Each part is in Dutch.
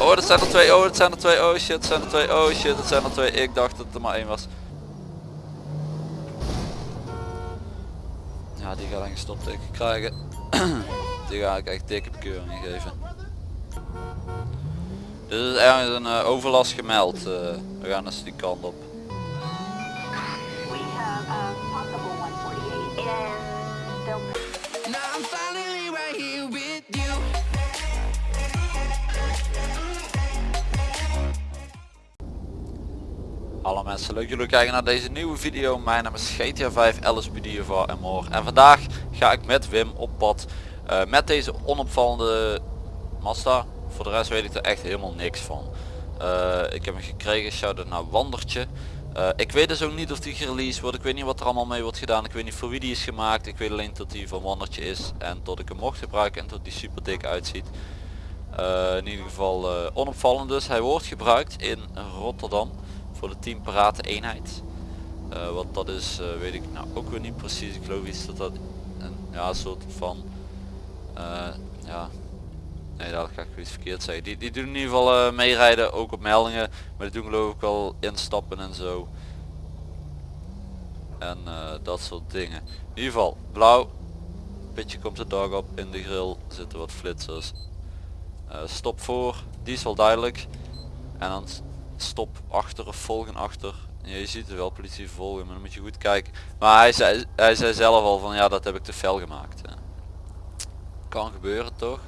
Oh, dat zijn er twee. Oh, dat zijn er twee. Oh shit, dat zijn er twee. Oh shit, dat zijn er twee. Ik dacht dat er maar één was. Ja, die gaat een stopteken krijgen. die ga ik echt dikke bekeuringen geven. Dit is ergens een eh, overlast gemeld. eh, we gaan dus die kant op. We have a Hallo mensen, leuk jullie kijken naar deze nieuwe video. Mijn naam is GTA 5 LSPD voor en more. En vandaag ga ik met Wim op pad eh, met deze onopvallende Mazda. Voor de rest weet ik er echt helemaal niks van. Eh, ik heb hem gekregen, shout naar Wandertje. Eh, ik weet dus ook niet of die gereleased wordt. Ik weet niet wat er allemaal mee wordt gedaan. Ik weet niet voor wie die is gemaakt. Ik weet alleen dat die van Wandertje is. En dat ik hem mocht gebruiken en dat die super dik uitziet. In ieder geval onopvallend dus. Hij wordt gebruikt in Rotterdam voor de 10 parate eenheid. Eh, wat dat is eh, weet ik nou ook weer niet precies. Ik geloof iets dat dat een ja, soort van eh, ja nee dat ga ik iets verkeerd zeggen. Die, die doen in ieder geval meerijden ook op meldingen. Maar die doen geloof ik wel instappen en zo. En dat soort dingen. In ieder geval blauw. Pitje komt de dag op. In de grill zitten wat flitsers. Stop voor. Die is wel duidelijk. En dan stop achter of volgen achter. Ja, je ziet er wel politie volgen, maar dan moet je goed kijken. Maar hij zei, hij zei zelf al van ja dat heb ik te fel gemaakt. hè. Kan gebeuren toch?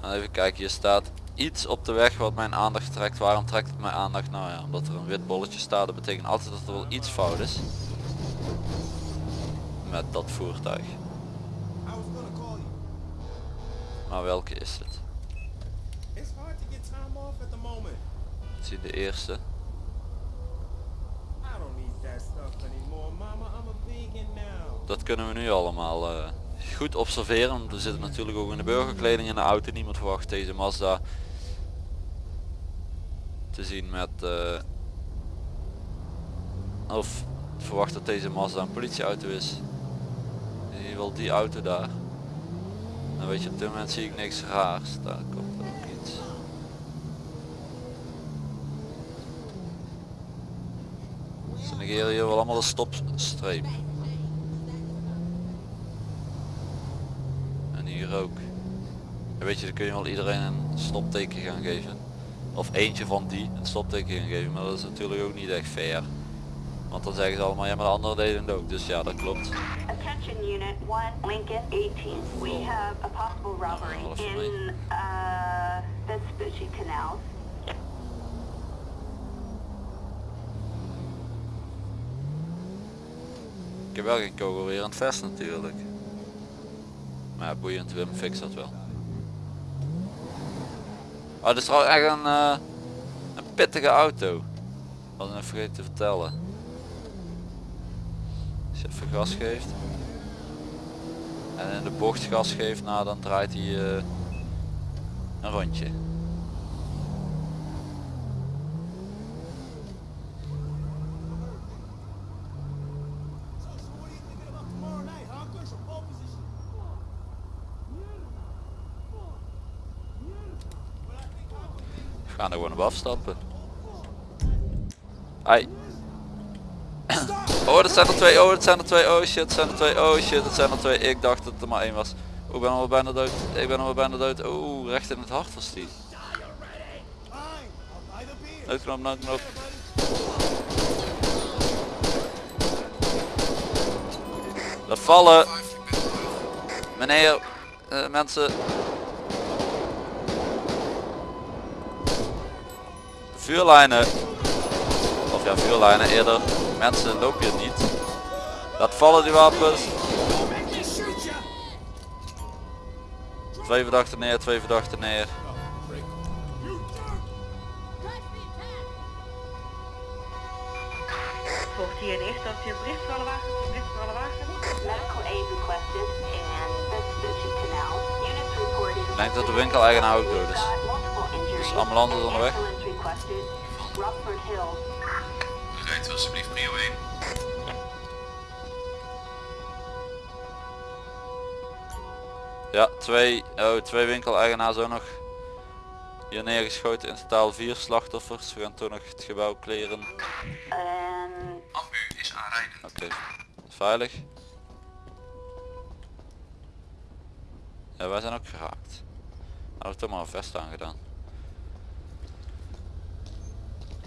Nou, even kijken, hier staat iets op de weg wat mijn aandacht trekt. Waarom trekt het mijn aandacht? Nou ja, omdat er een wit bolletje staat. Dat betekent altijd dat er wel iets fout is. Met dat voertuig. Maar welke is het? Vegan now. Dat kunnen we nu allemaal eh, goed observeren. Want we zitten natuurlijk ook in de burgerkleding in de auto. Niemand verwacht deze Mazda te zien met... eh, of verwacht dat deze Mazda een politieauto is. In ieder geval die auto daar. Dan weet je op dit moment zie ik niks raars. Daar komt ook iets. Ze negeren hier wel allemaal de stopstreep. En hier ook. En weet je, dan kun je wel iedereen een stopteken gaan geven. Of eentje van die een stopteken gaan geven. Maar dat is natuurlijk ook niet echt fair. Want dan zeggen ze allemaal, ja maar de anderen deden het ook. Dus ja, dat klopt. attention unit 1 Lincoln 18. We have a possible robbery for me. in uh Vespucci Canal. Ik heb wel geen kogel weer aan het vest natuurlijk. Maar boeiend, Wim fix dat wel. Oh, dit is trouwens echt een, eh, een pittige auto. Wat ik vergeten te vertellen. Als je even gas geeft. En in de bocht gas geeft, nou dan draait hij eh, een rondje. Gaan er gewoon op afstappen. Ai. Oh, dat zijn er twee. Oh, dat zijn er twee. Oh shit, dat zijn er twee. Oh shit, dat zijn er twee. Ik dacht dat er maar één was. Oh, ik ben al bijna dood. Ik ben al bijna dood. Oh, recht in het hart was die. Noodknop, noodknop. Dat vallen. Meneer, eh, mensen. Vuurlijnen. Of ja, vuurlijnen eerder. Mensen, loop hier niet. Laat vallen die wapens. Twee verdachten neer, twee verdachten neer. Volgt hier een eerste op je bericht voor alle wagens, bericht voor alle wagens. Medical aid requested in Vespucci Canal. Units reported. Ik denk dat de winkeleigenaar ook dood is. Dus ambulance is onderweg. Requested. Rockford Hills. Rijdt alsjeblieft prio 1. Ja, twee, oh, twee winkeleigenaars ook nog hier neergeschoten. In totaal vier slachtoffers. We gaan toch nog het gebouw kleren. En Ambu is aanrijdend. Oké, veilig. Ja, wij zijn ook geraakt. Hadden we toch maar een vest aangedaan.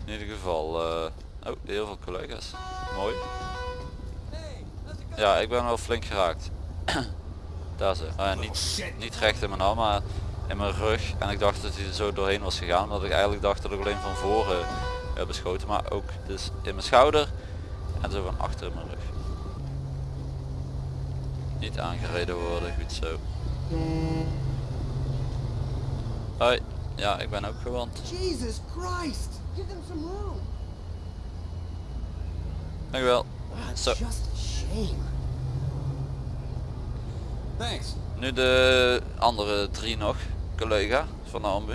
In ieder geval, eh, oh, heel veel collega's. Mooi. Ja, ik ben wel flink geraakt. Daar ze. Ah, niet, niet recht in mijn arm, maar in mijn rug. En ik dacht dat hij er zo doorheen was gegaan. Omdat ik eigenlijk dacht dat ik alleen van voren werd beschoten. Maar ook dus in mijn schouder en zo van achter in mijn rug. Niet aangereden worden, goed zo. Hoi, ja ik ben ook gewond. Give them some room. Dankjewel. Ah, Zo. Thanks. Nu de andere drie nog, collega van de ambu.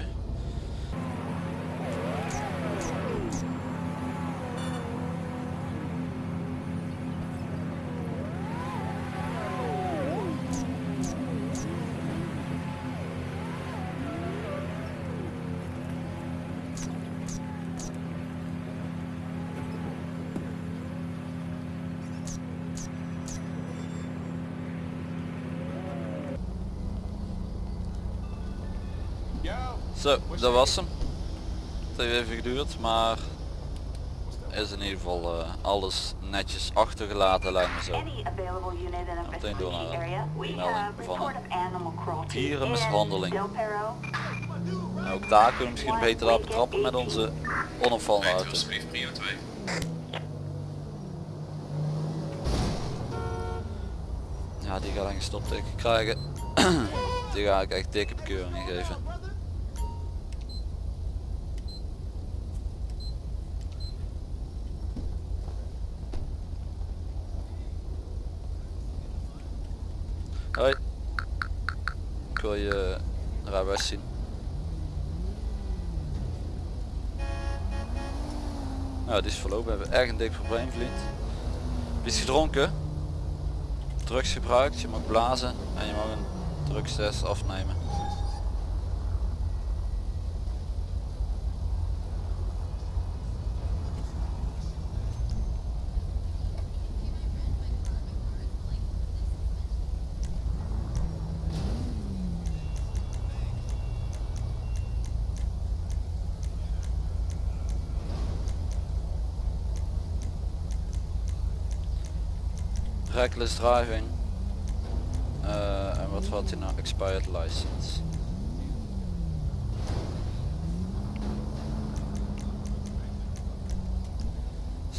Zo, dat was hem. Het heeft even geduurd, maar is in ieder geval eh, alles netjes achtergelaten lijkt me zo. Meteen door naar area, we melding van cruelty dierenmishandeling. ook daar kunnen we misschien beter laten betrappen met onze onopvallende auto. alsjeblieft prio 2. Ja, die gaat een stopteken krijgen. die ga ik echt dikke bekeuringen geven. Hoi. Ik wil je rijbewijs zien. Nou, die is verlopen. We hebben erg een dik probleem, vriend. Is gedronken? drugs gebruikt, je mag blazen en je mag een drugstest afnemen. Reckless driving. Eh, en wat had hij nou? Expired license.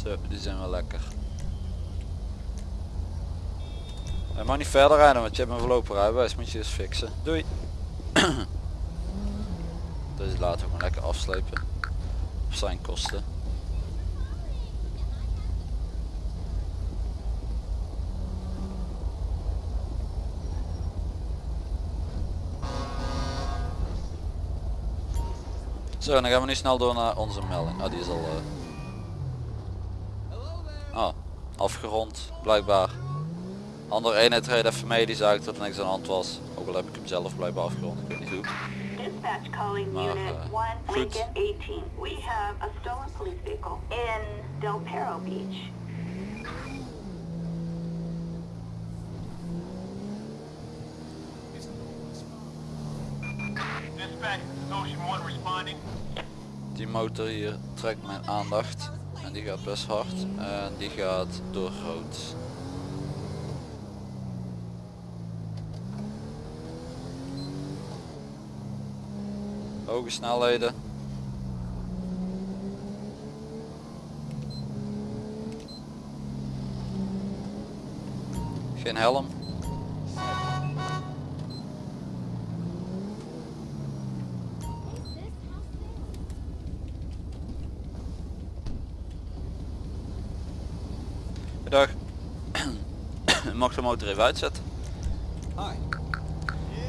Zo, die zijn wel lekker. Hij mag niet verder rijden, want je hebt een voorlopig rijbewijs, moet je eens fixen. Doei! Deze laten we lekker afslepen. Op zijn kosten. Zo, dan gaan we nu snel door naar onze melding. Oh, die is al... eh, Ah, afgerond, blijkbaar. Andere eenheid reed even mee, die zei dat er niks aan de hand was. Ook al heb ik hem zelf blijkbaar afgerond, ik weet niet hoe. Maar, eh, 1 goed. Lincoln 18. We have a stolen police vehicle in Del Perro Beach. Die motor hier trekt mijn aandacht. En die gaat best hard. En die gaat door rood. Hoge snelheden. Geen helm. Dag. Mag de motor even uitzetten?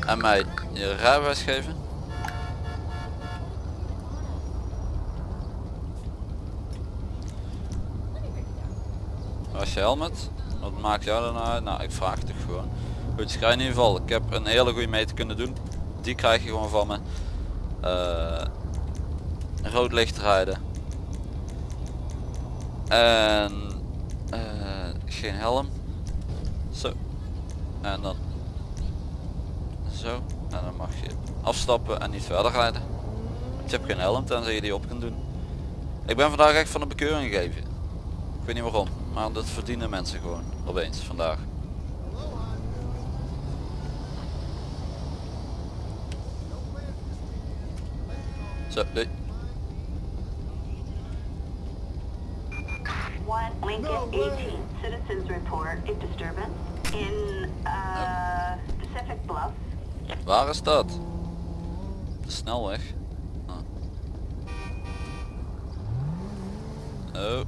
En mij je rijbewijs geven? Was je helmet? Wat maakt jou dan uit? Nou, ik vraag het toch gewoon. Goed, je krijgt in ieder geval, ik heb een hele goede meter kunnen doen. Die krijg je gewoon van me. Eh, rood licht rijden. En eh, geen helm. En dan zo. En dan mag je afstappen en niet verder rijden. Je hebt geen helm tenzij je die op kunt doen. Ik ben vandaag echt van de bekeuring gegeven. Ik weet niet waarom, maar dat verdienen mensen gewoon opeens vandaag. Zo. One Lincoln 18, citizens report a disturbance in uh, Pacific Bluff. Waar is dat? De snelweg. Ah. Oh.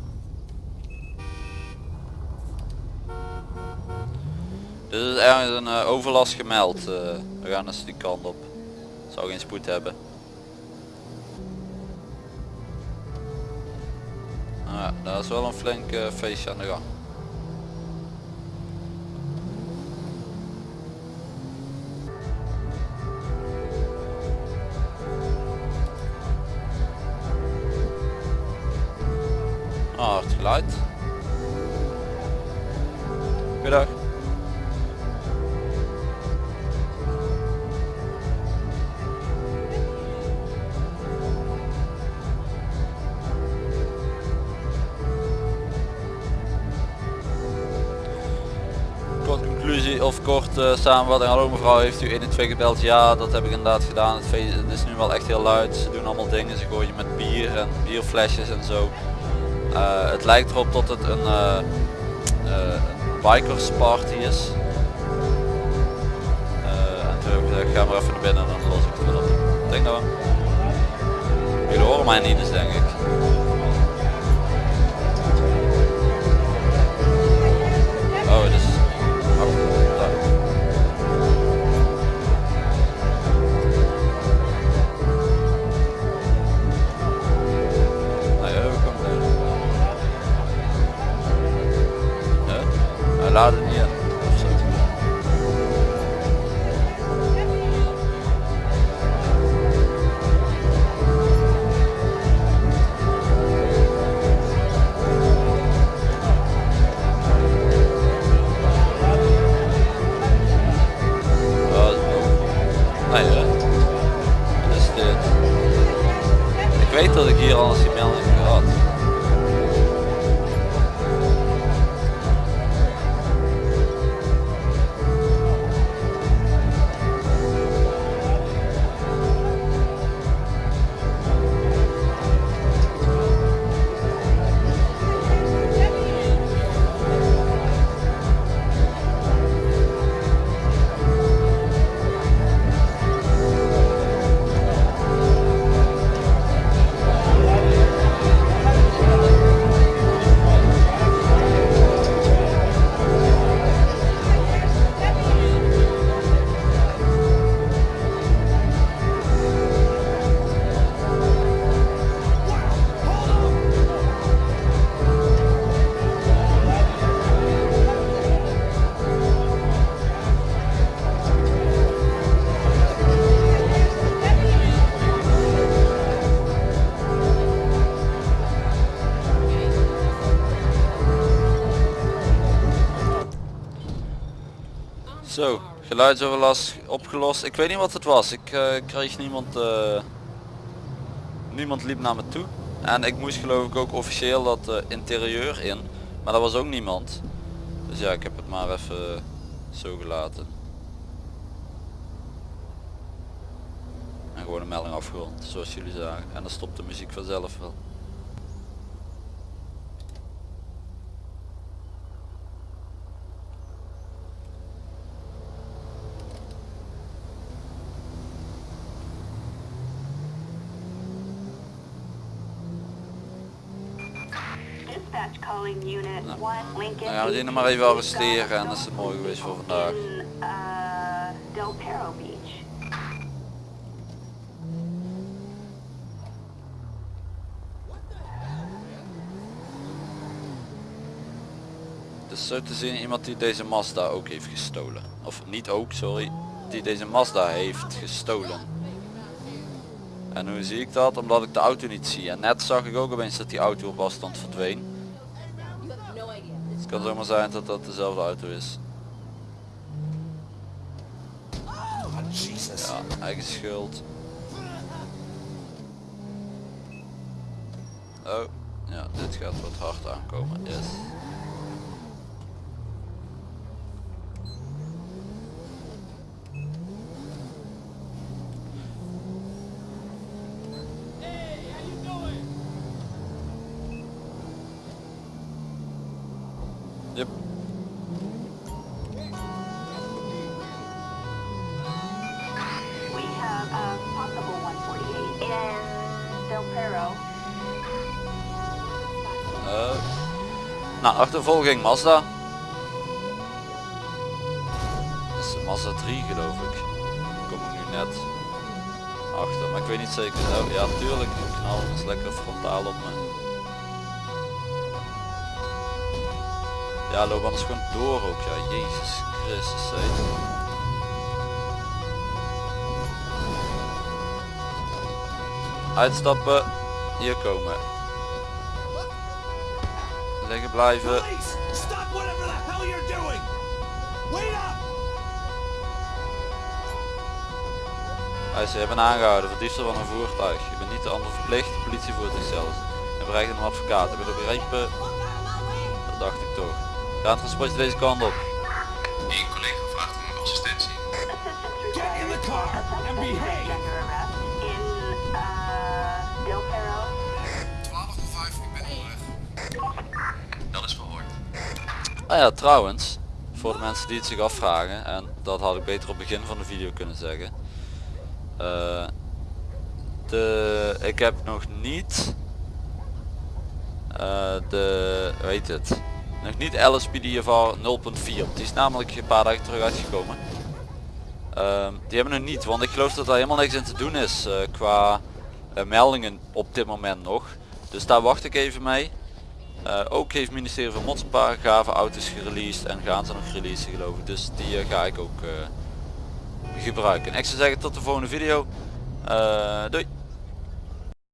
Dit is ergens een eh, overlast gemeld. eh, we gaan dus die kant op. Zou geen spoed hebben. Ah, daar is wel een flink feestje aan de gang. Of kort eh, samenvatting. Hallo mevrouw, heeft u 1 en 2 gebeld? Ja, dat heb ik inderdaad gedaan. Het, feest, het is nu wel echt heel luid. Ze doen allemaal dingen. Ze gooien met bier en bierflesjes en zo. Eh, het lijkt erop dat het een, eh, een bikers party is. En toen heb ik gezegd, ga maar even naar binnen en dan los ik het wel op. Denk nou. Jullie horen mij niet dus denk ik. Geluidsoverlast opgelost. Ik weet niet wat het was. Ik eh, kreeg niemand... eh, niemand liep naar me toe. En ik moest geloof ik ook officieel dat eh, interieur in. Maar dat was ook niemand. Dus ja, ik heb het maar even zo gelaten. En gewoon een melding afgerond, zoals jullie zagen. En dan stopt de muziek vanzelf wel. Dispatch calling unit Nou, 1 Lincoln. Dan gaan we die 18. nog maar even arresteren en dat is het mooi geweest voor vandaag. Del. Dus zo te zien iemand die deze Mazda ook heeft gestolen. Of niet ook, sorry. Die deze Mazda heeft gestolen. En hoe zie ik dat? Omdat ik de auto niet zie. En net zag ik ook opeens dat die auto op afstand verdween. Het kan zomaar zijn dat dat dezelfde auto is. Ja, eigen schuld. Oh, ja, dit gaat wat hard aankomen. Yes. Achtervolging Mazda. Dat is Mazda 3 geloof ik. Kom ik nu net achter, maar ik weet niet zeker. Oh, ja, tuurlijk, die knal is lekker frontaal op me. Ja, loop anders gewoon door ook. Ja, Jezus Christus. hé. Uitstappen, hier komen. Wait up! Hij ze hebben aangehouden voor diefstal van een voertuig. Je bent niet de ander verplicht, politievoertuig zelfs. En bereikt een advocaat. Heb je dat begrepen? Dat dacht ik toch. Ga transportje deze kant op. Eén collega vraagt om assistentie. Get in the car and behave. Ah ja, trouwens, voor de mensen die het zich afvragen, en dat had ik beter op het begin van de video kunnen zeggen. Eh, de, ik heb nog niet eh, de, weet het, nog niet LSPDFR 0.4. Die is namelijk een paar dagen terug uitgekomen. Ehm, die hebben we nog niet, want ik geloof dat er helemaal niks in te doen is eh, qua meldingen op dit moment nog. Dus daar wacht ik even mee. Eh, ook heeft het ministerie van Mots een paar gave auto's gereleased en gaan ze nog releasen geloof ik. Dus die eh, ga ik ook eh, gebruiken. Ik zou zeggen tot de volgende video. Doei!